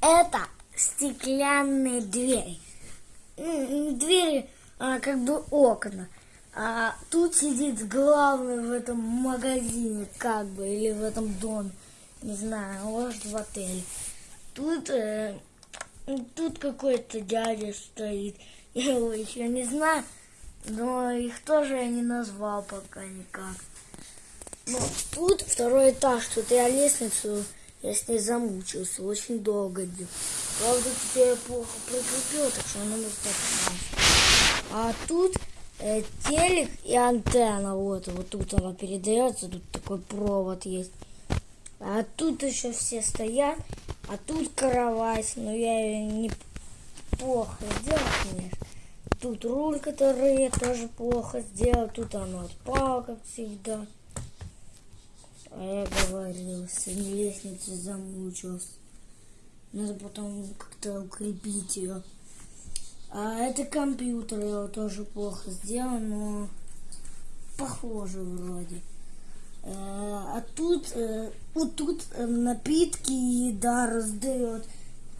Это стеклянные двери. Двери, а, как бы окна. А тут сидит главный в этом магазине, как бы, или в этом доме. Не знаю, может в отеле. Тут, э, тут какой-то дядя стоит. Я его еще не знаю, но их тоже я не назвал пока никак. Ну, тут второй этаж, тут я лестницу, я с ней замучился, очень долго делал. Правда, теперь я плохо прикрепил, так что она так А тут э, телек и антенна, вот, вот тут она передается, тут такой провод есть. А тут еще все стоят, а тут кровать, но я ее не плохо сделал, конечно. Тут руль, который я тоже плохо сделал, тут она отпала, как всегда. А я говорил, сегодня лестницу замучился. Надо потом как-то укрепить ее. А это компьютер, его тоже плохо сделал, но похоже вроде. Э, А тут, э, вот тут э, напитки еда раздает.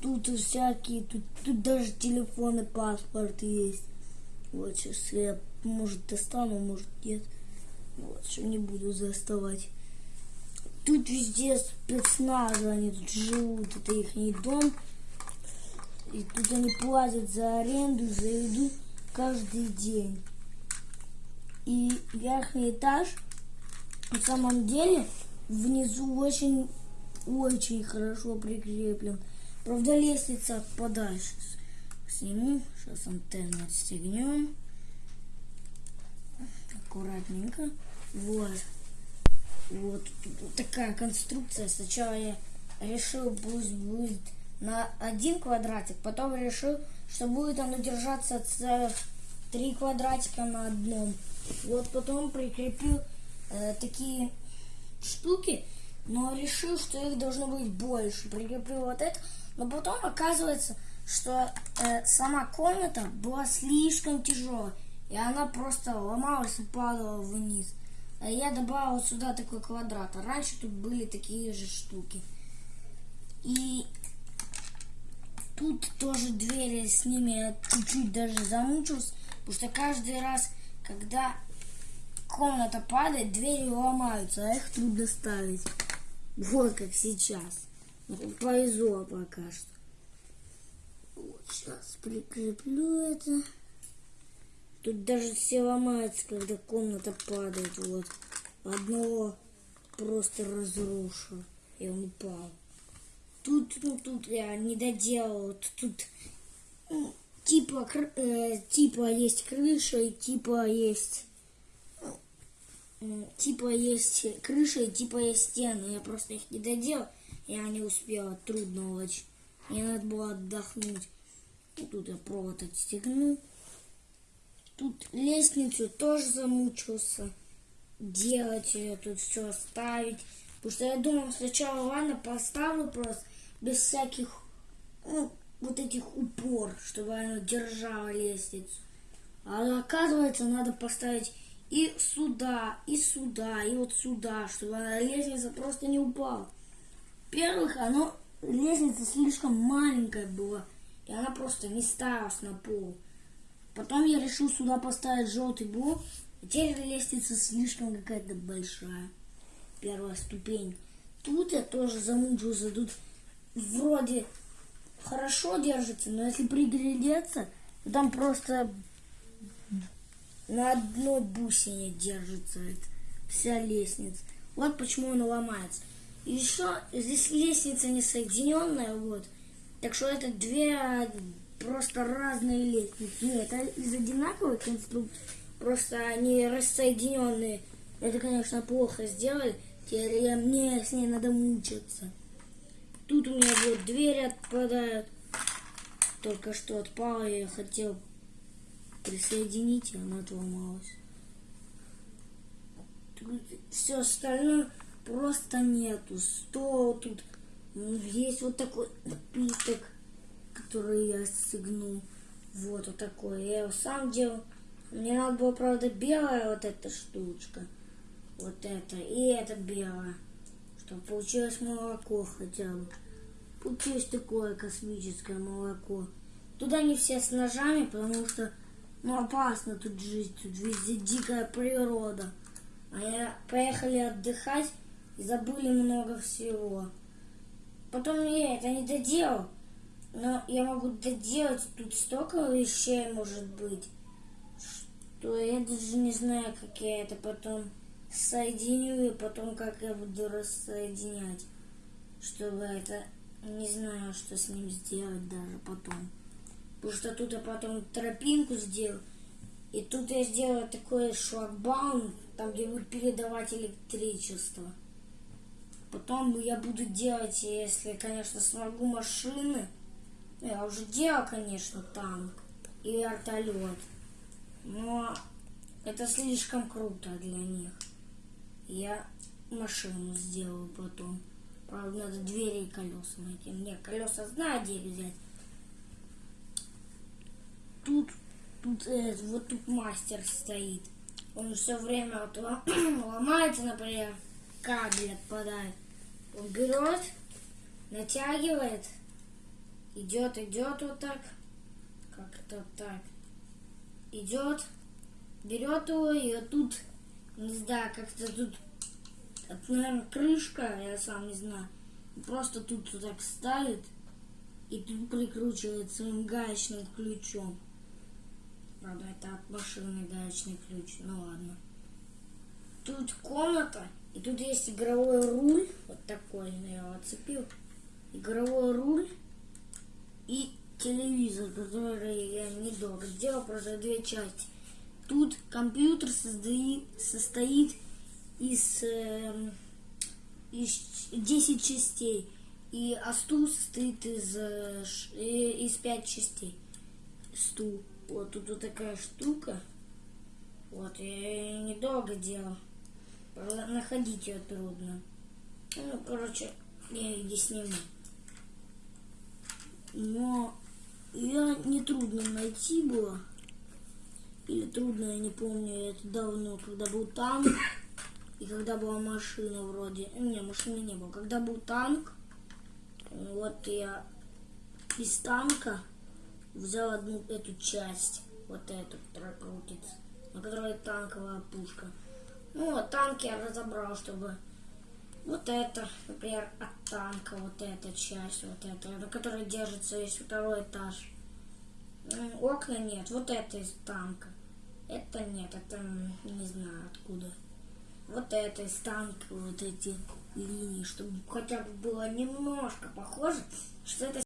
Тут всякие, тут, тут даже телефон и паспорт есть. Вот сейчас я, может, достану, может, нет. Вот, что не буду заставать. Тут везде спецназы, они тут живут, это их дом. И тут они платят за аренду, за еду каждый день. И верхний этаж, на самом деле, внизу очень, очень хорошо прикреплен. Правда, лестница подальше. Сниму, сейчас антенну отстегнем. Аккуратненько. Вот. Вот, такая конструкция. Сначала я решил, пусть будет на один квадратик, потом решил, что будет оно держаться целых три квадратика на одном. Вот потом прикрепил э, такие штуки, но решил, что их должно быть больше. Прикрепил вот это, но потом оказывается, что э, сама комната была слишком тяжелой, и она просто ломалась и падала вниз. А я добавил сюда такой квадрат. А раньше тут были такие же штуки. И тут тоже двери с ними чуть-чуть даже замучился. Потому что каждый раз, когда комната падает, двери ломаются, а их трудно ставить. Вот как сейчас. Повезло пока что. Вот сейчас прикреплю это. Тут даже все ломается, когда комната падает. Вот. Одного просто разрушил. И он упал. Тут, ну, тут я не доделал. Тут ну, типа, э, типа есть крыша и типа есть... ну, Типа есть крыша и типа есть стены. Я просто их не доделал. Я не успела. Трудно очень. Мне надо было отдохнуть. И тут я провод отстегнул. Тут лестницу тоже замучился делать ее, тут все ставить. Потому что я думал сначала, ладно, поставлю просто без всяких, ну, вот этих упор, чтобы она держала лестницу. А оказывается, надо поставить и сюда, и сюда, и вот сюда, чтобы она лестница просто не упала. Во-первых, оно, лестница слишком маленькая была, и она просто не ставилась на пол. Потом я решил сюда поставить желтый блок. Теперь лестница слишком какая-то большая. Первая ступень. Тут я тоже замучился. Тут вроде хорошо держится, но если приглядеться, там просто на одной бусине держится вся лестница. Вот почему она ломается. И еще здесь лестница не соединенная, вот. Так что это две просто разные лестницы. Нет, это из одинаковой конструкции, просто они рассоединенные. Это, конечно, плохо сделали. Теперь я, мне с ней надо мучиться. Тут у меня вот двери отпадают. Только что отпала, я хотел присоединить, и она отломалась. Тут все остальное просто нету. Стол тут. Есть вот такой напиток который я стегнул. Вот, вот такой. Я его сам делал. Мне надо было, правда, белая вот эта штучка. Вот это. И это белая. Чтобы получилось молоко хотя бы. Есть такое космическое молоко. Туда не все с ножами, потому что ну, опасно тут жить, тут везде дикая природа. А я поехали отдыхать и забыли много всего. Потом я это не доделал, но я могу доделать тут столько вещей может быть, что я даже не знаю, как я это потом соединю и потом как я буду рассоединять, чтобы это не знаю, что с ним сделать даже потом. Потому что тут я потом тропинку сделал. И тут я сделал такой шлагбаум, там где будет передавать электричество. Потом я буду делать, если, конечно, смогу машины. Я уже делал, конечно, танк и вертолет. Но это слишком круто для них. Я машину сделаю потом. Правда, надо двери и колеса найти. Мне колеса знаю, где взять. Тут, тут, э, вот тут мастер стоит. Он все время вот ломается, например, кабель отпадает. Он берет, натягивает, идет, идет вот так, как-то так, идет, берет его, и вот тут, не знаю, как-то тут это, наверное, крышка, я сам не знаю. Просто тут вот так ставит и тут прикручивает своим гаечным ключом. Правда, это от машины гаечный ключ, ну ладно. Тут комната, и тут есть игровой руль, вот такой, я его отцепил. Игровой руль телевизор, который я недолго сделал, просто две части. Тут компьютер создает, состоит из, э, из 10 частей. И а стул состоит из, э, из 5 частей. Стул. Вот тут вот такая штука. Вот, я ее недолго делал. Находить ее трудно. Ну, короче, я ее не сниму. Но я не трудно найти было. Или трудно, я не помню, это давно, когда был танк. И когда была машина вроде... Не, машины не было. Когда был танк, вот я из танка взял одну эту часть. Вот эту, которая крутится. На которой танковая пушка. Ну, вот танк я разобрал, чтобы... Вот это, например, от танка, вот эта часть, вот эта, на которой держится весь второй этаж. Окна нет, вот это из танка. Это нет, это не знаю откуда вот этой станки, вот эти линии, чтобы хотя бы было немножко похоже, что это